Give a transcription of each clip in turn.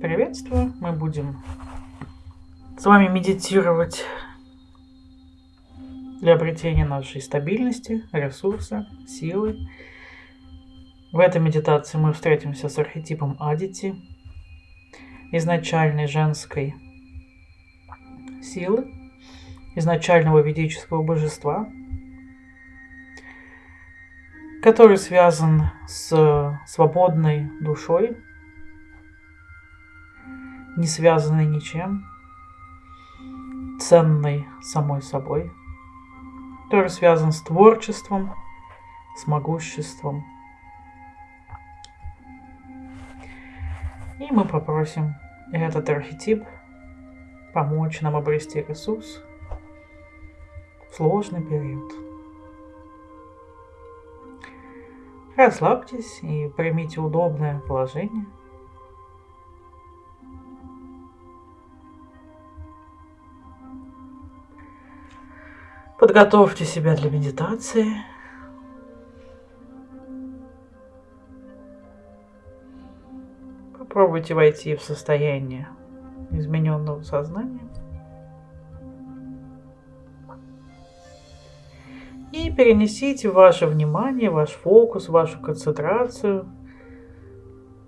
Приветствую! Мы будем с вами медитировать для обретения нашей стабильности, ресурса, силы. В этой медитации мы встретимся с архетипом Адити, изначальной женской силы, изначального ведического божества, который связан с свободной душой, не связанной ничем, ценной самой собой, который связан с творчеством, с могуществом. И мы попросим этот архетип помочь нам обрести ресурс в сложный период. Расслабьтесь и примите удобное положение – Подготовьте себя для медитации. Попробуйте войти в состояние измененного сознания. И перенесите ваше внимание, ваш фокус, вашу концентрацию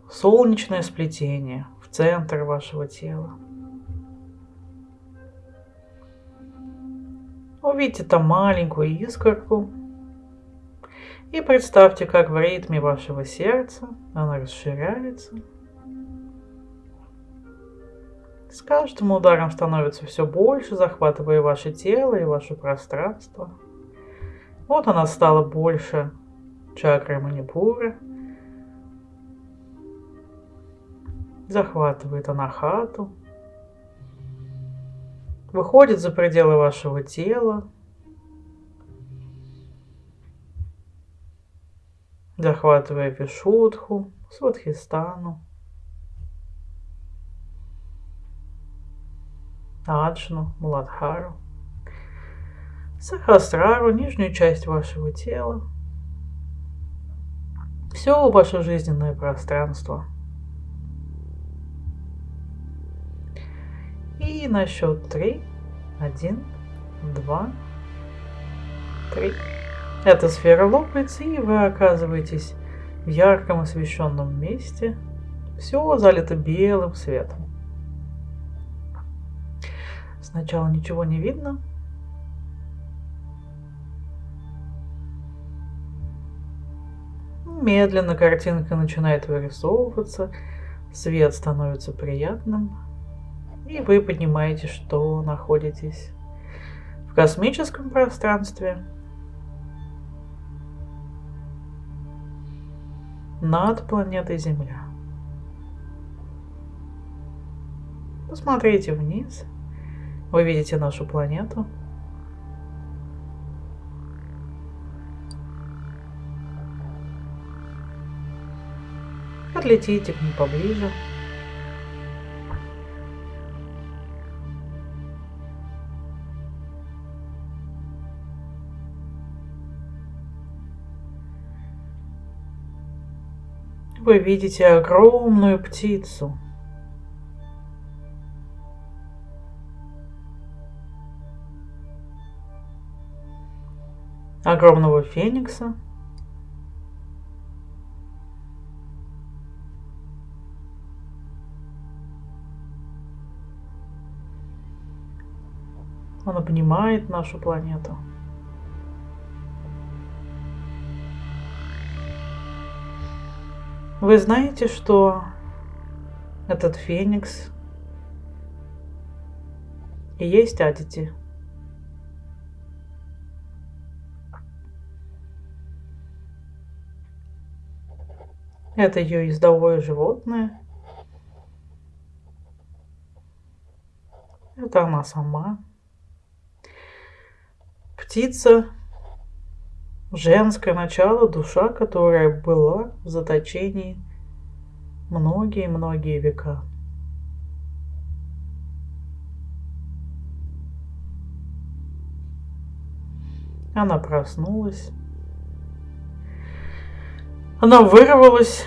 в солнечное сплетение, в центр вашего тела. Увидите там маленькую искорку и представьте, как в ритме вашего сердца она расширяется. С каждым ударом становится все больше, захватывая ваше тело и ваше пространство. Вот она стала больше чакры манипуры. Захватывает она хату выходит за пределы вашего тела, захватывая Вишудху, Сватхистану, Аджну, Муладхару, Сахасрару, нижнюю часть вашего тела, все ваше жизненное пространство – И на счет три. Один, два, три. Эта сфера лопается, и вы оказываетесь в ярком освещенном месте. Все залито белым светом. Сначала ничего не видно. Медленно картинка начинает вырисовываться, свет становится приятным. И вы понимаете, что находитесь в космическом пространстве над планетой Земля. Посмотрите вниз. Вы видите нашу планету. Подлетите к ней поближе. Вы видите огромную птицу. Огромного феникса. Он обнимает нашу планету. Вы знаете, что этот феникс и есть Адити? Это ее ездовое животное. Это она сама. Птица женское начало, душа, которая была в заточении многие-многие века. Она проснулась. Она вырвалась.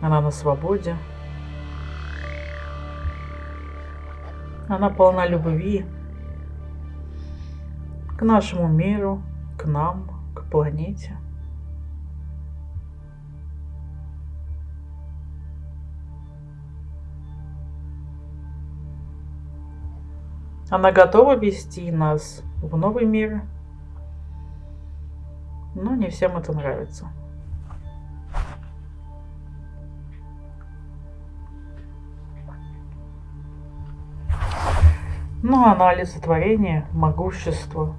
Она на свободе. Она полна любви к нашему миру, к нам, к планете. Она готова вести нас в новый мир, но не всем это нравится. Ну, она олицетворение могущества,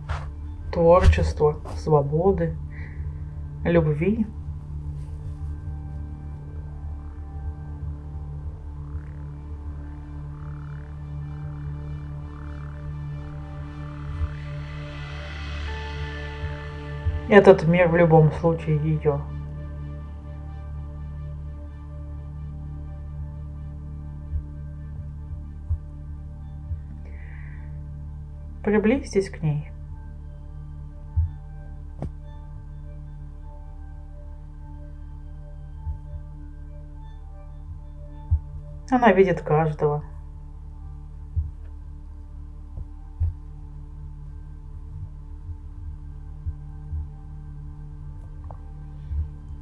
творчества, свободы, любви – Этот мир в любом случае ее. Приблизьтесь к ней. Она видит каждого.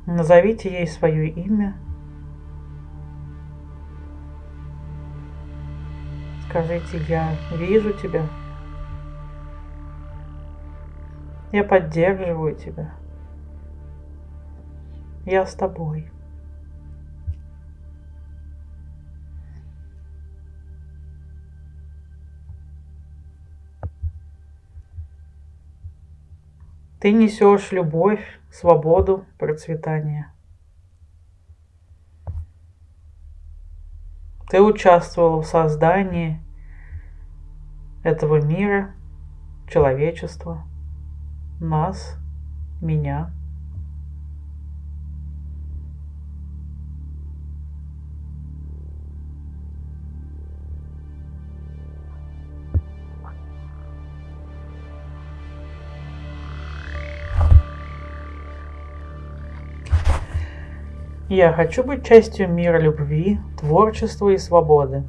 Назовите ей свое имя. Скажите, я вижу тебя. Я поддерживаю тебя. Я с тобой. Ты несешь любовь, свободу, процветание. Ты участвовал в создании этого мира, человечества, нас, меня – Я хочу быть частью мира любви, творчества и свободы.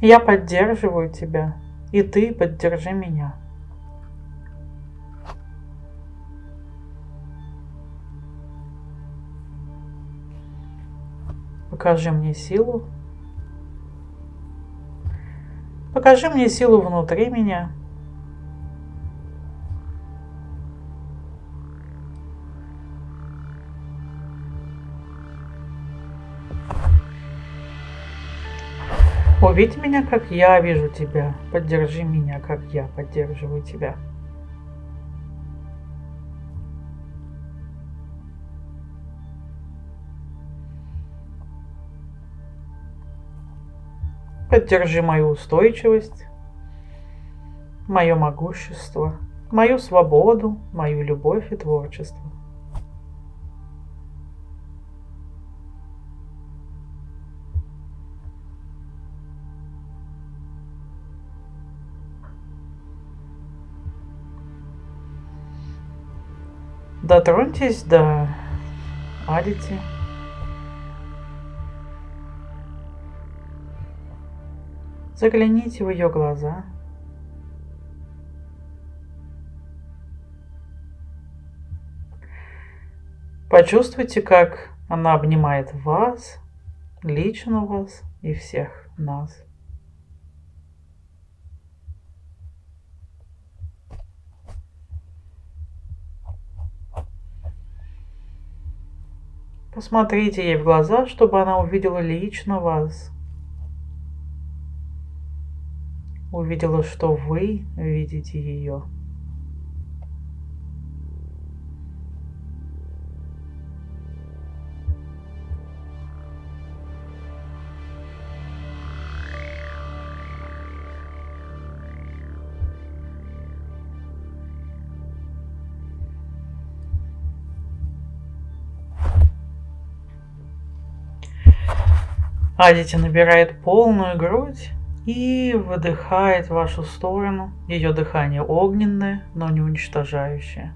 Я поддерживаю тебя, и ты поддержи меня. Покажи мне силу. Покажи мне силу внутри меня. Увидь меня, как я вижу тебя. Поддержи меня, как я поддерживаю тебя. Поддержи мою устойчивость, мое могущество, мою свободу, мою любовь и творчество. Дотроньтесь до Адити. Загляните в ее глаза. Почувствуйте, как она обнимает вас, лично вас и всех нас. Посмотрите ей в глаза, чтобы она увидела лично вас. Увидела, что вы видите ее. Адити набирает полную грудь и выдыхает в вашу сторону. Ее дыхание огненное, но не уничтожающее.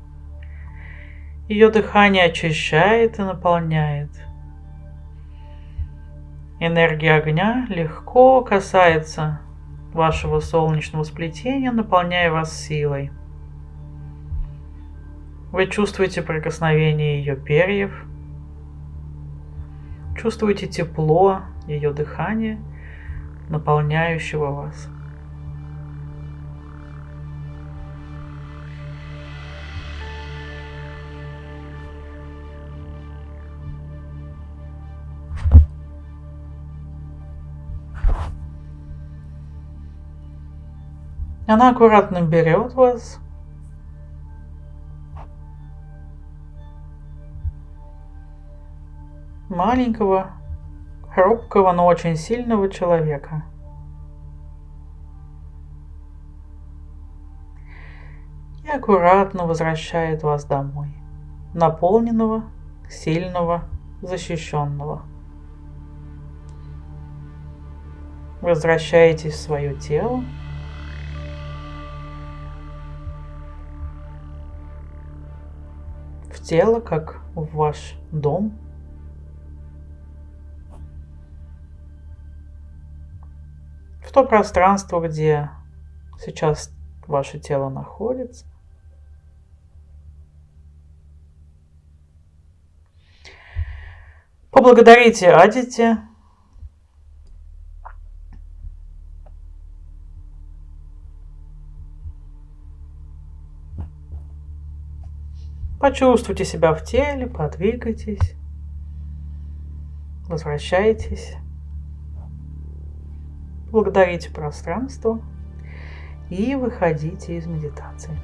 Ее дыхание очищает и наполняет. Энергия огня легко касается вашего солнечного сплетения, наполняя вас силой. Вы чувствуете прикосновение ее перьев, чувствуете тепло ее дыхания, наполняющего вас. Она аккуратно берет вас. Маленького, хрупкого, но очень сильного человека. И аккуратно возвращает вас домой. Наполненного, сильного, защищенного. Возвращаетесь в свое тело. тело, как в ваш дом. В то пространство, где сейчас ваше тело находится. Поблагодарите Адите Почувствуйте себя в теле, подвигайтесь, возвращайтесь, благодарите пространство и выходите из медитации.